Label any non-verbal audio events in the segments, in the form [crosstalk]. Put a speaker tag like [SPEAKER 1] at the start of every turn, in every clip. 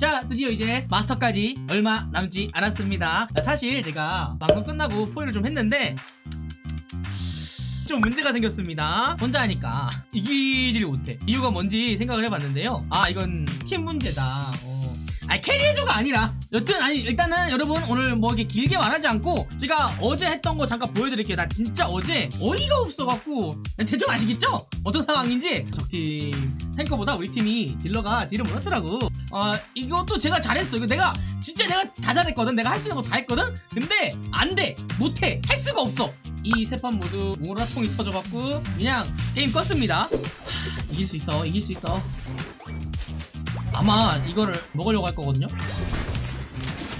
[SPEAKER 1] 자 드디어 이제 마스터까지 얼마 남지 않았습니다. 사실 제가 방송 끝나고 포위를 좀 했는데 좀 문제가 생겼습니다. 혼자 하니까 이기질 못해. 이유가 뭔지 생각을 해봤는데요. 아 이건 팀 문제다. 어. 아니 캐리해줘가 아니라. 여튼 아니 일단은 여러분 오늘 뭐 이렇게 길게 말하지 않고 제가 어제 했던 거 잠깐 보여드릴게요. 나 진짜 어제 어이가 없어갖고. 대충 아시겠죠? 어떤 상황인지. 적팀 탱커보다 우리 팀이 딜러가 딜을 못하더라고 아 이것도 제가 잘했어. 이거 내가 진짜 내가 다 잘했거든. 내가 할 수 있는 거 다 했거든. 근데 안돼. 못해. 할 수가 없어. 이 세 판 모두 오라통이 터져갖고 그냥 게임 껐습니다. 하, 이길 수 있어. 이길 수 있어. 아마 이거를 먹으려고 할 거거든요.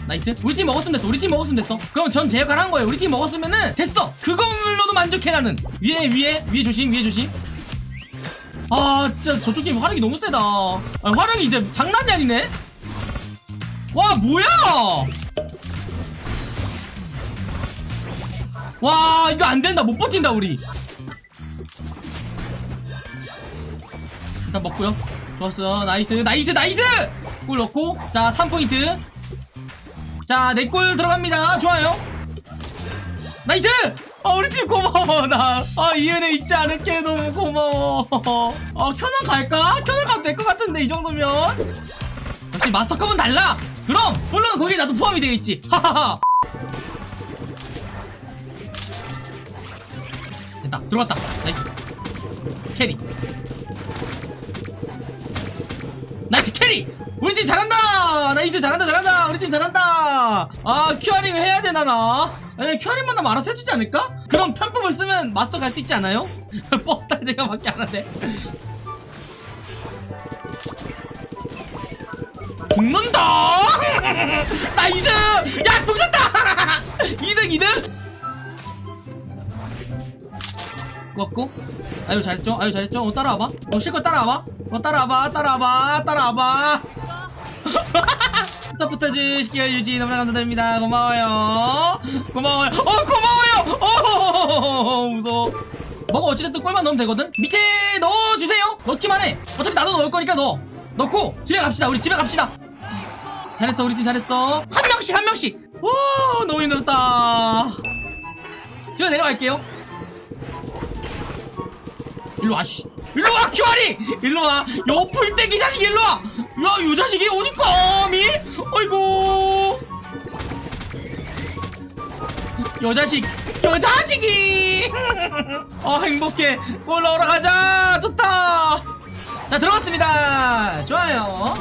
[SPEAKER 1] nice. 우리 팀 먹었으면 됐어. 우리 팀 먹었으면 됐어. 그럼 전 제 역할 한 거예요. 우리 팀 먹었으면은 됐어. 그걸로도 만족해 나는. 위에 위에. 위에 조심. 위에 조심 아 진짜 저쪽 팀 화력이 너무 세다. 아, 화력이 이제 장난이 아니네? 와 뭐야? 와 이거 안 된다. 못 버틴다 우리. 일단 먹고요. 좋았어. nice nice nice! 골 넣고. 자 3포인트. 자 내 골 들어갑니다. 좋아요. nice 아 우리 팀 고마워 나아 이 은혜 잊지 않을게 너무 고마워. 아 켠왕 갈까? 켠왕 가도 될 것 같은데 이 정도면. 역시 마스터컵은 달라. 그럼 물론 거기에 나도 포함이 되어 있지. 하하하. 됐다 들어갔다. Nice. Carry. Nice carry! 우리 팀 잘한다! Nice 잘한다 잘한다! 우리 팀 잘한다! 아 큐아링 해야 되나 나 아니 큐아링만 하면 알아서 해주지 않을까? 그럼 편법을 쓰면 마스터 갈수 있지 않아요? [laughs] 버스 탈 제가 밖에 안 하네. 죽는다! [laughs] Nice 야 죽었다! 2등 2등? 고맙고? 아유 잘했죠? 아유 잘했죠? 어 따라와봐. 어 실컷 따라와봐. 어 따라와봐 따라와봐 따라와봐 [laughs] 서포터즈 유지 너무나 감사드립니다. 고마워요. 고마워요. 어 고마워요! 어 [laughs] 무서워. 뭐가 어찌됐든 골만 넣으면 되거든? 밑에 넣어주세요! 넣기만 해! 어차피 나도 넣을 거니까 넣어. 넣고 집에 갑시다. 우리 집에 갑시다. 잘했어 우리 팀 잘했어. 한 명씩 한 명씩! 와 너무 힘들었다. 제가 내려갈게요. 일로와 씨. 일로와 큐아리! 일로와. 요풀떼기 자식 일로와! 야요 자식이 어디 감히 어이구. 요 자식 요 자식이. 아 행복해. 골 넣으러 가자. 좋다. 자 들어갔습니다. 좋아요.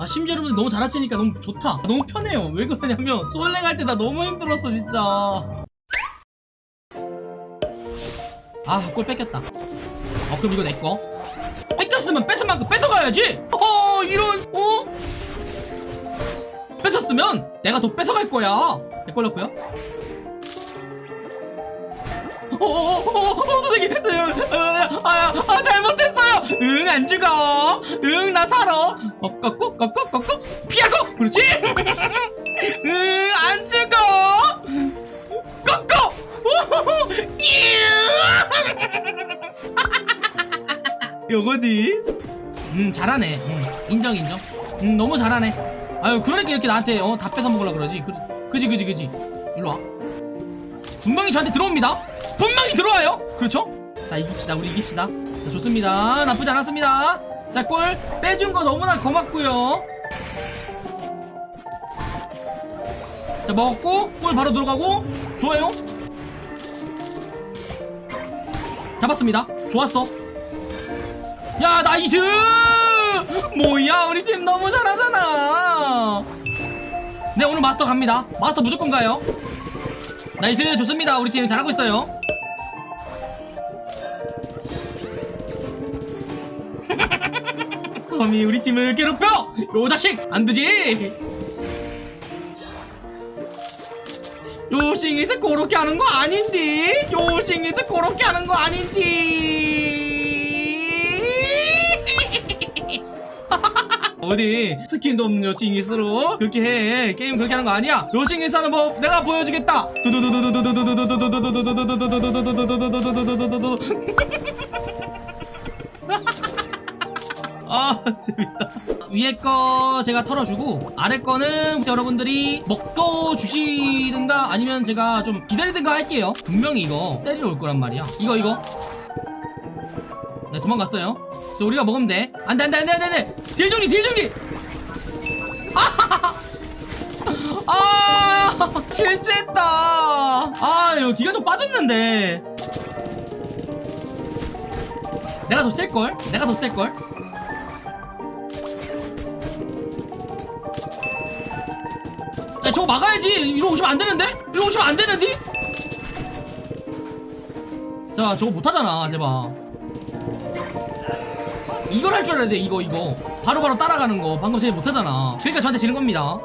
[SPEAKER 1] 아 심지어 여러분들 너무 잘하시니까 너무 좋다. 너무 편해요. 왜 그러냐면 솔랭 할 때 나 너무 힘들었어 진짜. 아 골 뺏겼다. 어 그럼 이거 내꺼 뺏겼으면 뺏은 만큼 뺏어가야지. 어 이런 어? 뺏었으면 내가 더 뺏어갈 거야 내 걸렸고요 어어어어 선생님 아, 아 잘못했어요 응 안 죽어 응 나 살아 어 꺾고 꺾고 꺾고 피하고 그렇지 응 안 죽어 꺾고 요거지 음 잘하네 음, 인정 인정 음 너무 잘하네 아유 그러니까 이렇게 나한테 어 다 뺏어 먹으려 그러지. 그, 그지 그지 그지. 일로와. 분명히 저한테 들어옵니다. 분명히 들어와요. 그렇죠? 자 이깁시다. 우리 이깁시다. 자, 좋습니다. 나쁘지 않았습니다. 자 골 빼준 거 너무나 고맙고요. 자 먹었고 골 바로 들어가고 좋아요. 잡았습니다. 좋았어. 야 nice! 뭐야 우리 팀 너무 잘하잖아 네 오늘 마스터 갑니다. 마스터 무조건 가요. Nice 좋습니다. 우리 팀 잘하고 있어요. [laughs] 감히 우리 팀을 괴롭혀! 요 자식! 안되지! 요싱이서 그렇게 하는 거 아닌디? 요싱이서 그렇게 하는 거 아닌디 [laughs] 어디 스킨도 없는 요싱이스로 그렇게 해. 게임 그렇게 하는 거 아니야. 요싱이스 하는 법 내가 보여주겠다. 아 재밌다. 위에 거 제가 털어주고 아래 거는 여러분들이 먹고 주시든가 아니면 제가 좀 기다리든가 할게요. 분명히 이거 때리러 올 거란 말이야. 이거 이거. 네 도망갔어요 저 우리가 먹으면 돼. 안돼 안돼 안돼 안돼 안돼. 딜 정리 딜 정리 [laughs] 아! 실수했다. 아 이거 기가 좀 빠졌는데. 내가 더 셀걸? 내가 더 셀걸? 야 저거 막아야지. 이리로 오시면 안 되는데? 이리로 오시면 안 되는데? 자 저거 못하잖아 제발 이걸 할줄돼 이거 이거. 바로 바로 따라가는 거 방금 쟤 못하잖아. 그러니까 저한테 지는 겁니다.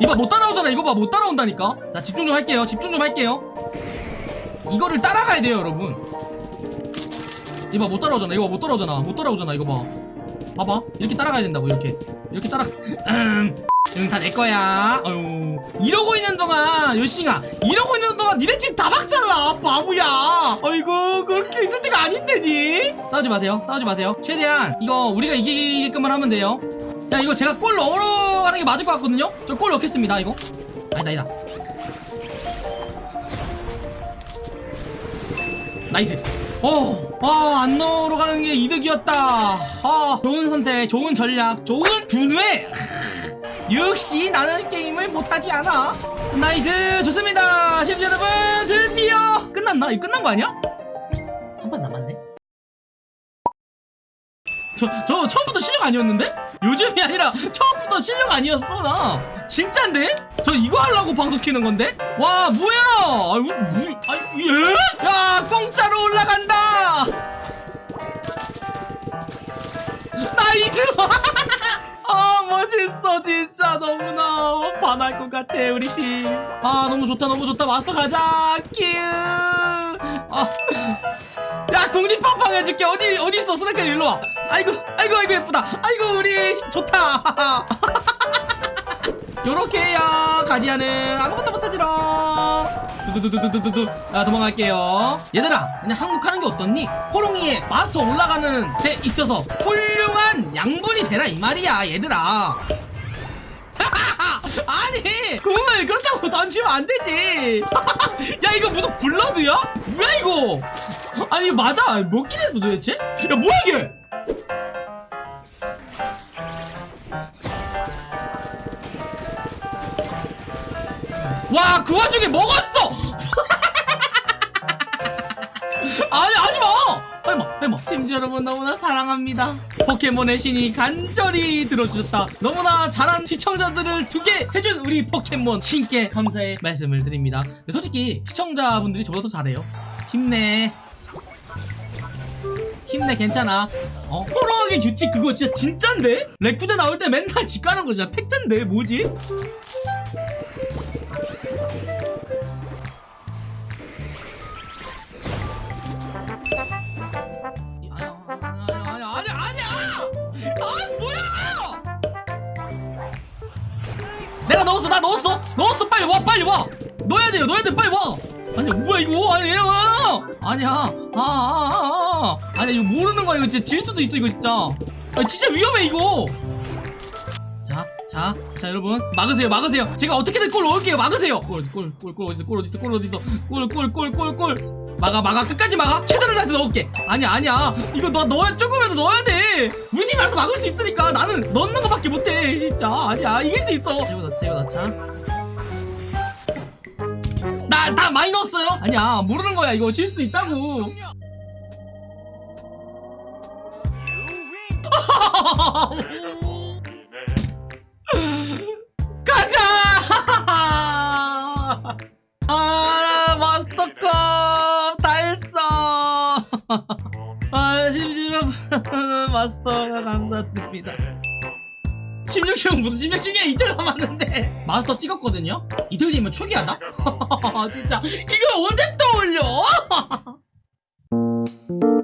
[SPEAKER 1] 이봐 못 따라오잖아. 이거 봐 못 따라온다니까. 자 집중 좀 할게요. 집중 좀 할게요. 이거를 따라가야 돼요 여러분. 이봐 못 따라오잖아. 이거 못 따라오잖아. 못 따라오잖아. 이거 봐. 봐봐. 이렇게 따라가야 된다고 이렇게. 이렇게 따라 [laughs] 응다내 거야. 어휴 이러고 있는 동안 요싱아 이러고 있는 동안 니네 팀 다 박살나 바보야. 아이고 그렇게 있을 때가 아닌데 니? 싸우지 마세요. 싸우지 마세요. 최대한 이거 우리가 이기게끔만 하면 돼요. 야 이거 제가 골 넣으러 가는 게 맞을 것 같거든요? 저 골 넣겠습니다 이거. 아니다 아니다. Nice. 오, 아, 안 넣으러 가는 게 이득이었다. 아, 좋은 선택, 좋은 전략, 좋은 두뇌. 역시 나는 게임을 못하지 않아. Nice, 좋습니다. 시청자 여러분, 드디어 끝났나? 이거 끝난 거 아니야? 한 판 남았네. 저, 저 처음부터 실력 아니었는데? 요즘이 아니라 처음부터 실력 아니었어, 나. 진짠데? 저 이거 하려고 방송 키는 건데? 와, 뭐야! 아유, 뭐, 아, 예? 야, 공짜로 올라간다! Nice! [laughs] 아, 멋있어, 진짜. 너무나 반할 것 같아, 우리 팀. 아, 너무 좋다, 너무 좋다. 마스터 가자! 큐! 아. 야 궁디팡팡 해줄게 어디 어디 있어 스라켈 일로 와 아이고 아이고 아이고 예쁘다 아이고 우리 시- 좋다 [laughs] 요렇게 해요 가디안은 아무것도 못하지롱 두두두두두두두 아 도망갈게요 얘들아 그냥 항복하는 게 어떻니 호롱이에 마스터 올라가는 데 있어서 훌 륭한 양분이 되라 이 말이야 얘들아. [laughs] 아니 공을 그렇다고 던지면 안 되지. [laughs] 야 이거 무슨 블러드야? 뭐야 이거? 아니 맞아? 몇 킬 했어 도대체? 야 뭐야 이게? 와 그 와중에 먹었어! [laughs] 아니 하지마! 해마 해마 팀 여러분 너무나 사랑합니다 포켓몬의 신이 간절히 들어주셨다 너무나 잘한 시청자들을 두 개 해준 우리 포켓몬 신께 감사의 말씀을 드립니다 솔직히 시청자분들이 저보다 더 잘해요 힘내 힘내 괜찮아 어? 호러하게 규칙 그거 진짜 진짠데? 레쿠자 나올 때 맨날 집 가는 거 진짜 팩트인데 뭐지? 내가 넣었어 나 넣었어. 넣었어 빨리 와 빨리 와. 넣어야 돼요 넣어야 돼 빨리 와. 아니야 뭐야 이거? 아니 야 아니야. 아아아 아, 아, 아 니야 이거 모르는 거야 이거. 진짜 질 수도 있어 이거 진짜. 아 진짜 위험해 이거. 자, 자, 자, 여러분. 막으세요, 막으세요. 제가 어떻게든 골 넣을게요, 막으세요. 골, 골, 골, 골 어디 있어, 골 어디 있어, 골 어디 있어, 골, 골, 골, 골, 골. 막아, 막아, 끝까지 막아. 최선을 다해서 넣을게. 아니야, 아니야. 이거 너 넣어야 조금이라도 넣어야 돼. 우리 팀이라도 막을 수 있으니까 나는 넣는 거밖에 못해, 진짜. 아니야, 이길 수 있어. 이거 넣자, 이거 넣자. 나, 나 많이 넣었어요. 아니야, 모르는 거야. 이거 질 수도 있다고. [laughs] 마스터 감사드립니다 16시간 무슨 16시간 이틀 남았는데 마스터 찍었거든요? 이틀 뒤면 초기하다? [laughs] 진짜 이걸 언제 떠올려? [laughs]